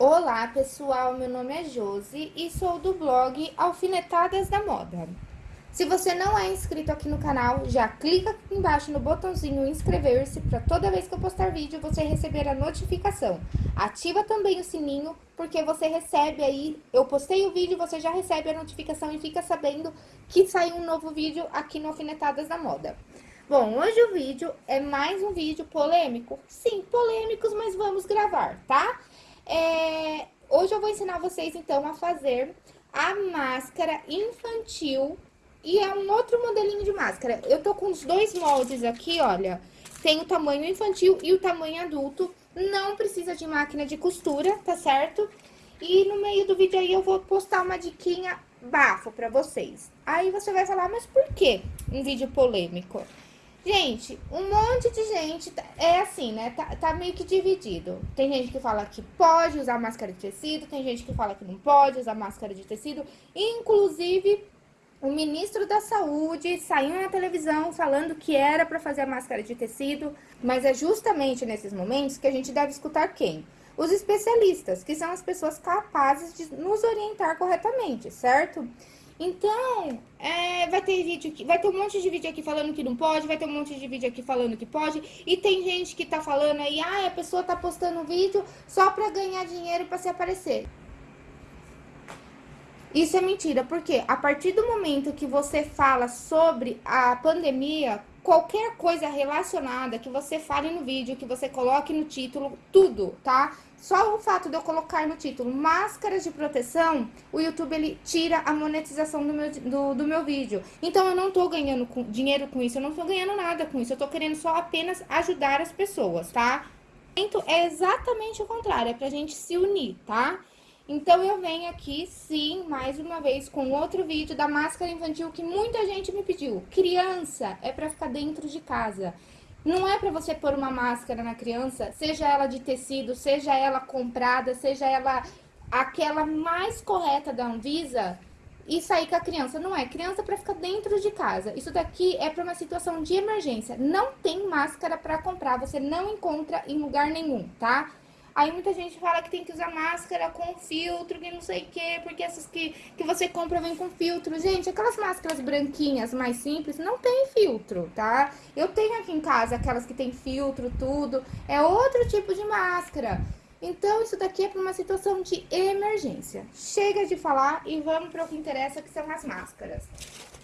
Olá pessoal, meu nome é Josi e sou do blog Alfinetadas da Moda. Se você não é inscrito aqui no canal, já clica aqui embaixo no botãozinho inscrever-se para toda vez que eu postar vídeo você receber a notificação. Ativa também o sininho, porque você recebe aí, eu postei o vídeo, você já recebe a notificação e fica sabendo que saiu um novo vídeo aqui no Alfinetadas da Moda. Bom, hoje o vídeo é mais um vídeo polêmico. Sim, polêmicos, mas vamos gravar, tá? É, hoje eu vou ensinar vocês, então, a fazer a máscara infantil. E é um outro modelinho de máscara. Eu tô com os dois moldes aqui, olha. Tem o tamanho infantil e o tamanho adulto. Não precisa de máquina de costura, tá certo? E no meio do vídeo aí eu vou postar uma diquinha bafo pra vocês. Aí você vai falar, mas por que um vídeo polêmico? Gente, um monte de gente tá, é assim, né? Tá, tá, meio que dividido. Tem gente que fala que pode usar máscara de tecido, tem gente que fala que não pode usar máscara de tecido. Inclusive, o ministro da Saúde saiu na televisão falando que era para fazer a máscara de tecido, mas é justamente nesses momentos que a gente deve escutar quem? Os especialistas, que são as pessoas capazes de nos orientar corretamente, certo? Então, é, vai ter vídeo aqui, vai ter um monte de vídeo aqui falando que não pode, vai ter um monte de vídeo aqui falando que pode, e tem gente que tá falando aí, ah, a pessoa tá postando vídeo só pra ganhar dinheiro pra se aparecer. Isso é mentira, porque a partir do momento que você fala sobre a pandemia, qualquer coisa relacionada que você fale no vídeo, que você coloque no título, tudo, tá? Só o fato de eu colocar no título máscaras de proteção, o YouTube ele tira a monetização do meu, do, do meu vídeo. Então eu não tô ganhando com, dinheiro com isso, eu não tô ganhando nada com isso, eu tô querendo só apenas ajudar as pessoas, tá? Então é exatamente o contrário, é pra gente se unir, tá? Então, eu venho aqui, sim, mais uma vez, com outro vídeo da máscara infantil que muita gente me pediu. Criança é pra ficar dentro de casa. Não é pra você pôr uma máscara na criança, seja ela de tecido, seja ela comprada, seja ela aquela mais correta da Anvisa, e sair com a criança. Não é criança para ficar dentro de casa. Isso daqui é para uma situação de emergência. Não tem máscara para comprar, você não encontra em lugar nenhum, tá? Aí muita gente fala que tem que usar máscara com filtro, que não sei o quê, porque essas que, que você compra vem com filtro. Gente, aquelas máscaras branquinhas mais simples não tem filtro, tá? Eu tenho aqui em casa aquelas que tem filtro, tudo. É outro tipo de máscara. Então, isso daqui é para uma situação de emergência. Chega de falar e vamos para o que interessa, que são as máscaras.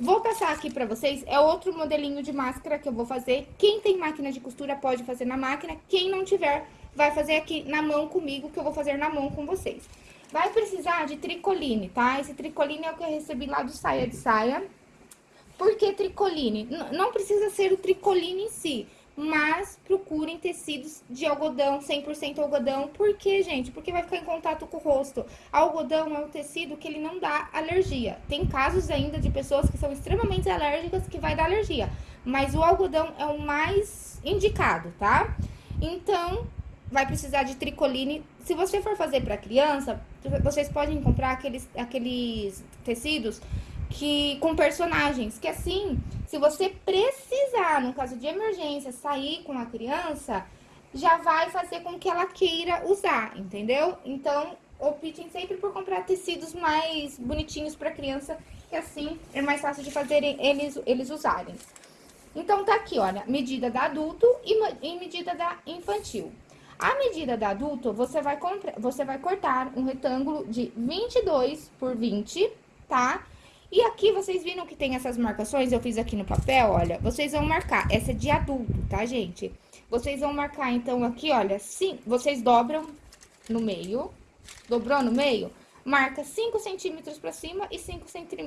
Vou passar aqui para vocês, é outro modelinho de máscara que eu vou fazer. Quem tem máquina de costura pode fazer na máquina, quem não tiver vai fazer aqui na mão comigo, que eu vou fazer na mão com vocês. Vai precisar de tricoline, tá? Esse tricoline é o que eu recebi lá do Saia de Saia. Por que tricoline? Não precisa ser o tricoline em si, mas procurem tecidos de algodão, 100% algodão. Por quê, gente? Porque vai ficar em contato com o rosto. Algodão é um tecido que ele não dá alergia. Tem casos ainda de pessoas que são extremamente alérgicas que vai dar alergia. Mas o algodão é o mais indicado, tá? Então, vai precisar de tricoline. Se você for fazer para criança, vocês podem comprar aqueles, aqueles tecidos que com personagens, que assim, se você precisar, no caso de emergência, sair com a criança, já vai fazer com que ela queira usar, entendeu? Então, optem sempre por comprar tecidos mais bonitinhos para criança, que assim é mais fácil de fazer eles, eles usarem. Então, tá aqui, olha, medida da adulto e, e medida da infantil. A medida da adulto, você vai, você vai cortar um retângulo de 22 por 20, tá? E aqui, vocês viram que tem essas marcações? Eu fiz aqui no papel, olha. Vocês vão marcar, essa é de adulto, tá, gente? Vocês vão marcar, então, aqui, olha, sim, vocês dobram no meio. Dobrou no meio? Marca 5 centímetros pra cima e 5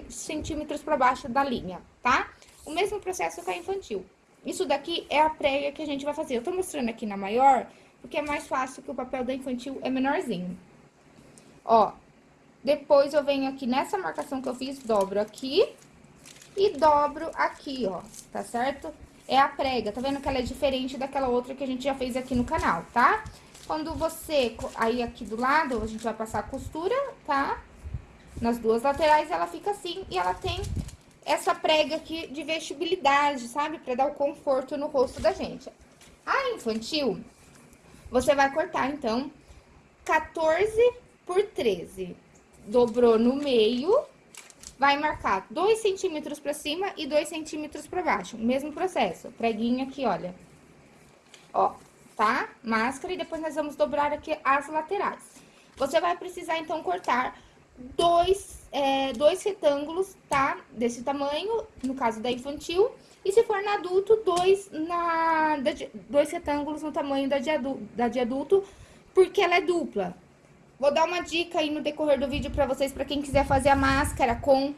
centímetros pra baixo da linha, tá? O mesmo processo com a infantil. Isso daqui é a prega que a gente vai fazer. Eu tô mostrando aqui na maior, porque é mais fácil que o papel da infantil é menorzinho. Ó, depois eu venho aqui nessa marcação que eu fiz, dobro aqui e dobro aqui, ó, tá certo? É a prega, tá vendo que ela é diferente daquela outra que a gente já fez aqui no canal, tá? Quando você, aí aqui do lado, a gente vai passar a costura, tá? Nas duas laterais ela fica assim e ela tem essa prega aqui de vestibilidade, sabe? Pra dar o conforto no rosto da gente. A infantil, você vai cortar, então, 14 por 13. Dobrou no meio, vai marcar 2 centímetros pra cima e 2 centímetros pra baixo. Mesmo processo, preguinho aqui, olha. Ó, tá? Máscara e depois nós vamos dobrar aqui as laterais. Você vai precisar, então, cortar dois, é, dois retângulos, tá? Desse tamanho, no caso da infantil. E se for na adulto, dois, na, dois retângulos no tamanho da de, adulto, da de adulto, porque ela é dupla. Vou dar uma dica aí no decorrer do vídeo pra vocês, pra quem quiser fazer a máscara com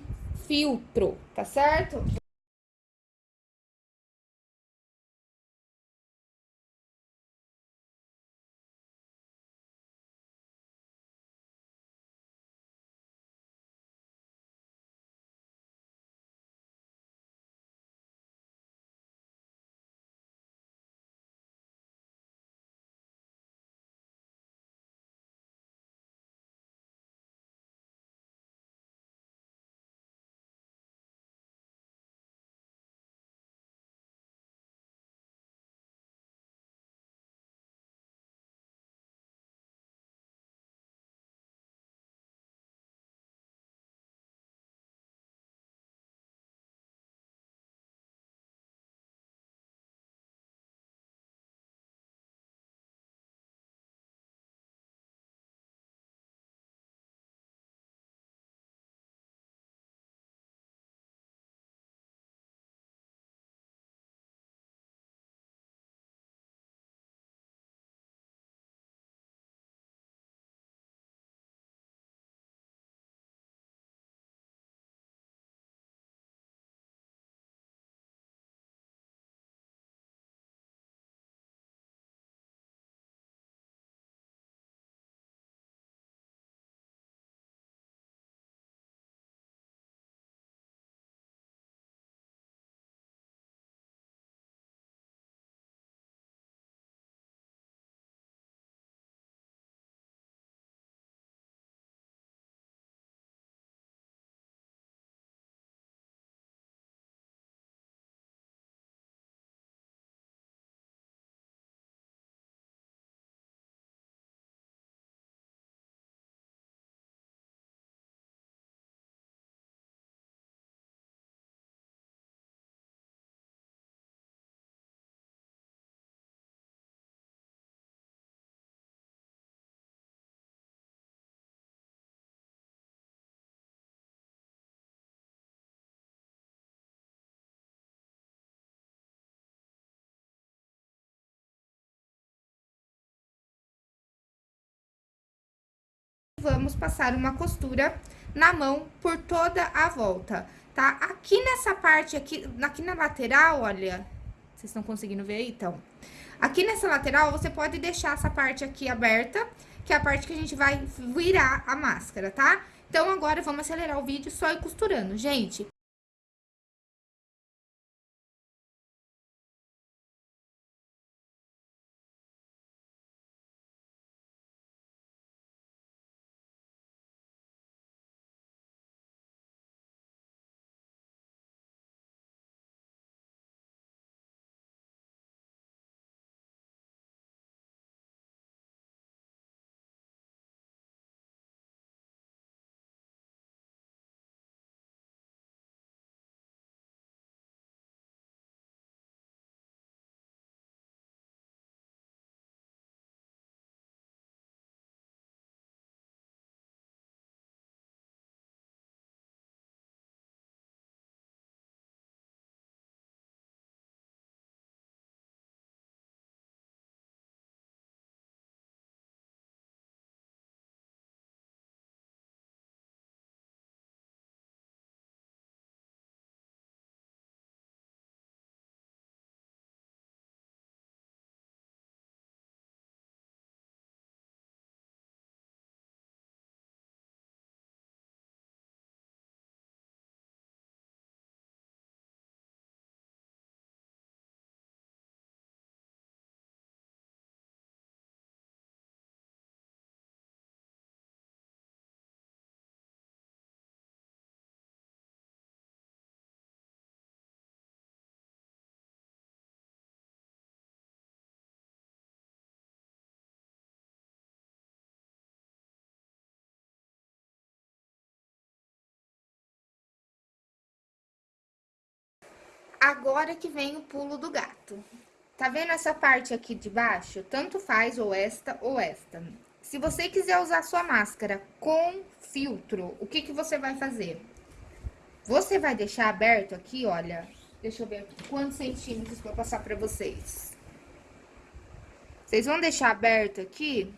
filtro, tá certo? Vamos passar uma costura na mão por toda a volta, tá? Aqui nessa parte aqui, aqui na lateral, olha, vocês estão conseguindo ver aí, então? Aqui nessa lateral, você pode deixar essa parte aqui aberta, que é a parte que a gente vai virar a máscara, tá? Então, agora, vamos acelerar o vídeo só ir costurando, gente. Agora que vem o pulo do gato. Tá vendo essa parte aqui de baixo? Tanto faz ou esta ou esta. Se você quiser usar sua máscara com filtro, o que que você vai fazer? Você vai deixar aberto aqui, olha, deixa eu ver quantos centímetros pra passar pra vocês. Vocês vão deixar aberto aqui,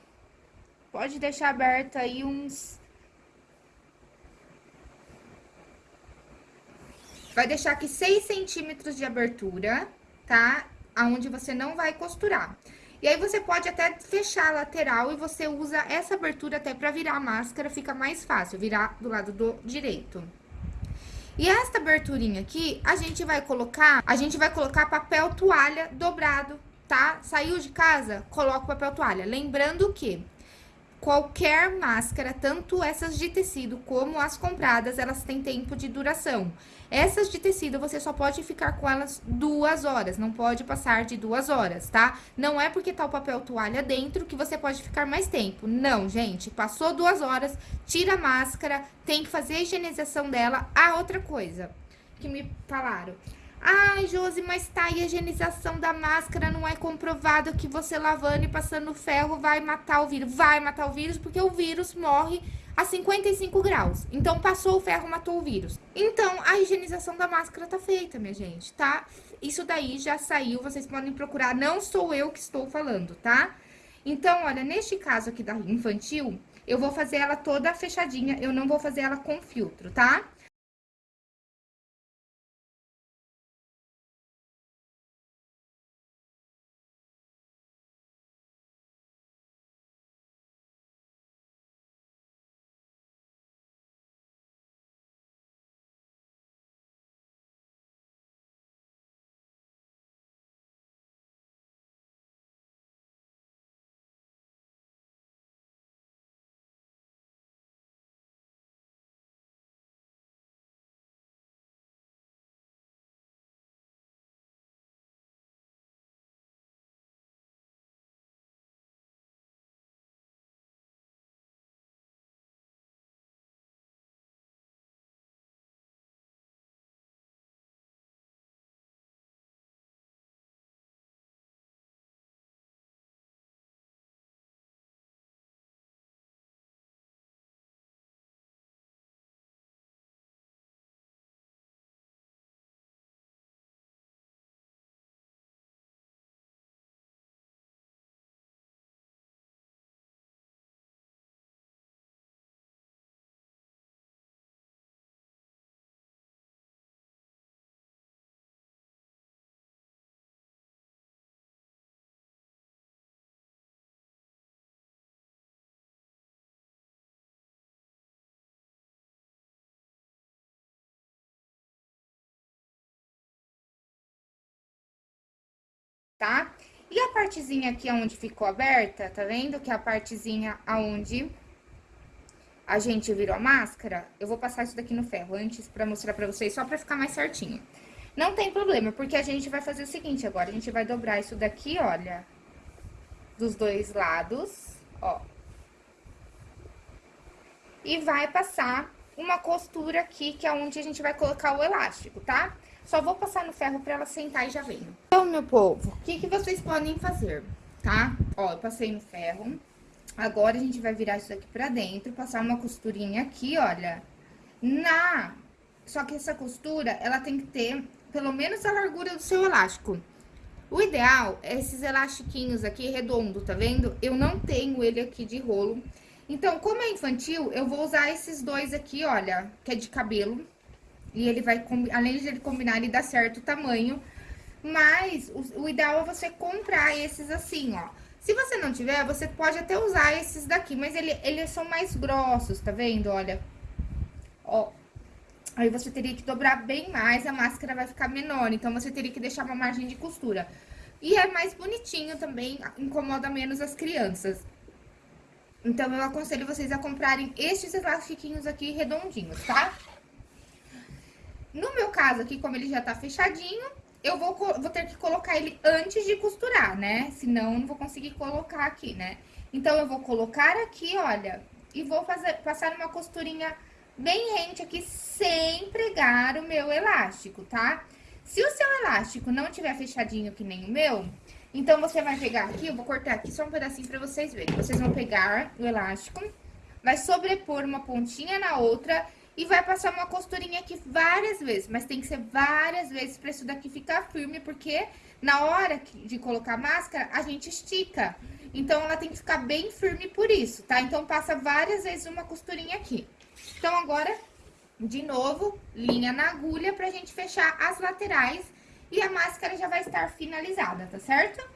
pode deixar aberto aí uns... Vai deixar aqui 6 centímetros de abertura, tá? Aonde você não vai costurar. E aí, você pode até fechar a lateral e você usa essa abertura até pra virar a máscara, fica mais fácil, virar do lado do direito. E esta aberturinha aqui, a gente vai colocar, a gente vai colocar papel toalha dobrado, tá? Saiu de casa, coloca o papel toalha. Lembrando que qualquer máscara, tanto essas de tecido como as compradas, elas têm tempo de duração. Essas de tecido, você só pode ficar com elas duas horas, não pode passar de duas horas, tá? Não é porque tá o papel toalha dentro que você pode ficar mais tempo. Não, gente, passou duas horas, tira a máscara, tem que fazer a higienização dela. Ah, outra coisa que me falaram. Ai, Josi, mas tá aí a higienização da máscara, não é comprovado que você lavando e passando ferro vai matar o vírus. Vai matar o vírus porque o vírus morre a 55 graus. Então, passou o ferro, matou o vírus. Então, a higienização da máscara tá feita, minha gente, tá? Isso daí já saiu, vocês podem procurar, não sou eu que estou falando, tá? Então, olha, neste caso aqui da infantil, eu vou fazer ela toda fechadinha, eu não vou fazer ela com filtro, tá? tá? E a partezinha aqui onde ficou aberta, tá vendo? Que é a partezinha aonde a gente virou a máscara. Eu vou passar isso daqui no ferro antes pra mostrar pra vocês, só pra ficar mais certinho. Não tem problema, porque a gente vai fazer o seguinte agora. A gente vai dobrar isso daqui, olha, dos dois lados, ó. E vai passar uma costura aqui, que é onde a gente vai colocar o elástico, tá? Tá? Só vou passar no ferro pra ela sentar e já venho. Então, meu povo, o que, que vocês podem fazer, tá? Ó, eu passei no ferro. Agora, a gente vai virar isso aqui pra dentro, passar uma costurinha aqui, olha. Na... Só que essa costura, ela tem que ter pelo menos a largura do seu elástico. O ideal é esses elastiquinhos aqui redondo, tá vendo? Eu não tenho ele aqui de rolo. Então, como é infantil, eu vou usar esses dois aqui, olha, que é de cabelo, e ele vai, além de ele combinar, ele dá certo tamanho. Mas o, o ideal é você comprar esses assim, ó. Se você não tiver, você pode até usar esses daqui, mas ele, eles são mais grossos, tá vendo? Olha, ó. Aí você teria que dobrar bem mais, a máscara vai ficar menor, então você teria que deixar uma margem de costura. E é mais bonitinho também, incomoda menos as crianças. Então, eu aconselho vocês a comprarem estes elastiquinhos aqui redondinhos, tá? No meu caso aqui, como ele já tá fechadinho, eu vou, vou ter que colocar ele antes de costurar, né? Senão, eu não vou conseguir colocar aqui, né? Então, eu vou colocar aqui, olha, e vou fazer, passar uma costurinha bem rente aqui, sem pregar o meu elástico, tá? Se o seu elástico não tiver fechadinho que nem o meu, então você vai pegar aqui, eu vou cortar aqui só um pedacinho pra vocês verem. Vocês vão pegar o elástico, vai sobrepor uma pontinha na outra e vai passar uma costurinha aqui várias vezes, mas tem que ser várias vezes pra isso daqui ficar firme, porque na hora de colocar a máscara, a gente estica. Então, ela tem que ficar bem firme por isso, tá? Então, passa várias vezes uma costurinha aqui. Então, agora, de novo, linha na agulha pra gente fechar as laterais e a máscara já vai estar finalizada, tá certo?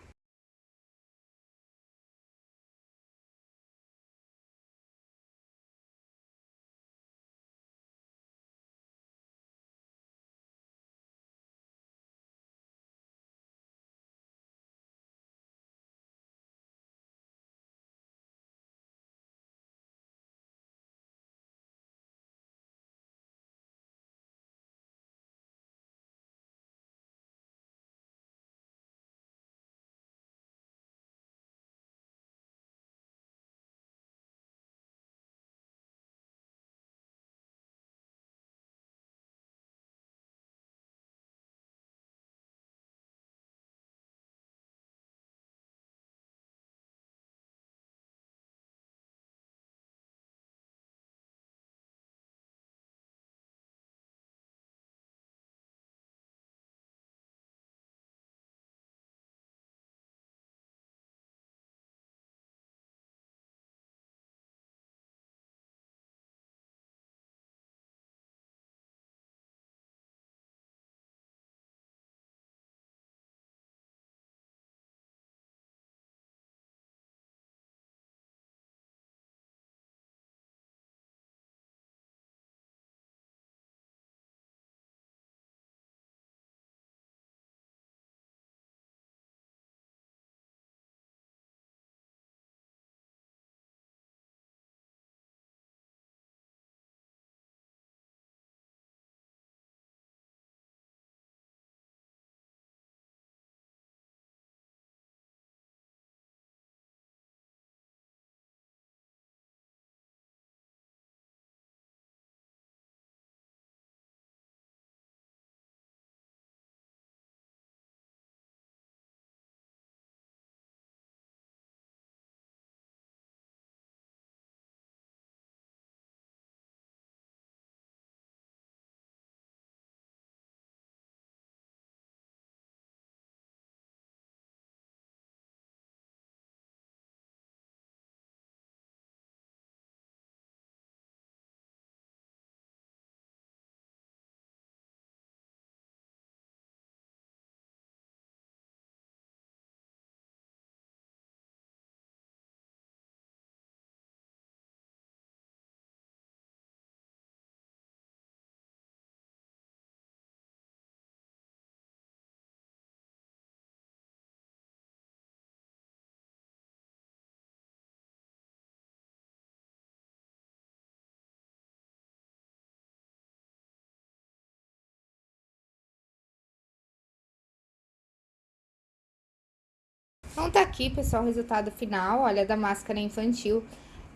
Então, tá aqui, pessoal, o resultado final, olha, da máscara infantil.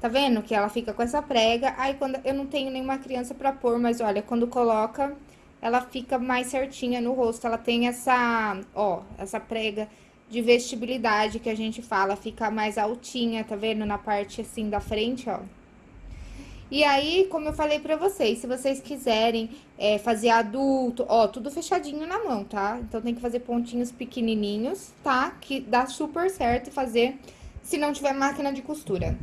Tá vendo que ela fica com essa prega? Aí, quando eu não tenho nenhuma criança pra pôr, mas olha, quando coloca, ela fica mais certinha no rosto. Ela tem essa, ó, essa prega de vestibilidade que a gente fala, fica mais altinha, tá vendo? Na parte, assim, da frente, ó. E aí, como eu falei pra vocês, se vocês quiserem é, fazer adulto, ó, tudo fechadinho na mão, tá? Então, tem que fazer pontinhos pequenininhos, tá? Que dá super certo fazer se não tiver máquina de costura.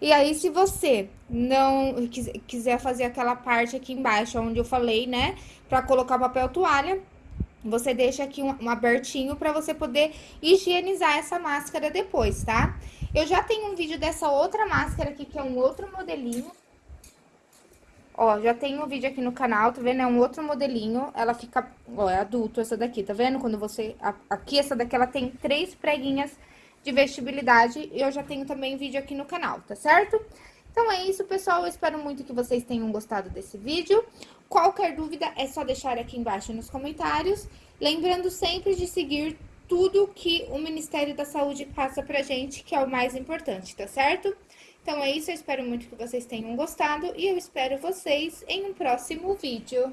E aí, se você não quiser fazer aquela parte aqui embaixo, onde eu falei, né? Pra colocar papel toalha, você deixa aqui um, um abertinho pra você poder higienizar essa máscara depois, tá? Eu já tenho um vídeo dessa outra máscara aqui, que é um outro modelinho. Ó, já tem um vídeo aqui no canal, tá vendo? É um outro modelinho, ela fica... Ó, é adulto essa daqui, tá vendo? Quando você... Aqui, essa daqui, ela tem três preguinhas de vestibilidade. E eu já tenho também vídeo aqui no canal, tá certo? Então, é isso, pessoal. Eu espero muito que vocês tenham gostado desse vídeo. Qualquer dúvida, é só deixar aqui embaixo nos comentários. Lembrando sempre de seguir tudo que o Ministério da Saúde passa pra gente, que é o mais importante, tá certo? Então é isso, eu espero muito que vocês tenham gostado e eu espero vocês em um próximo vídeo.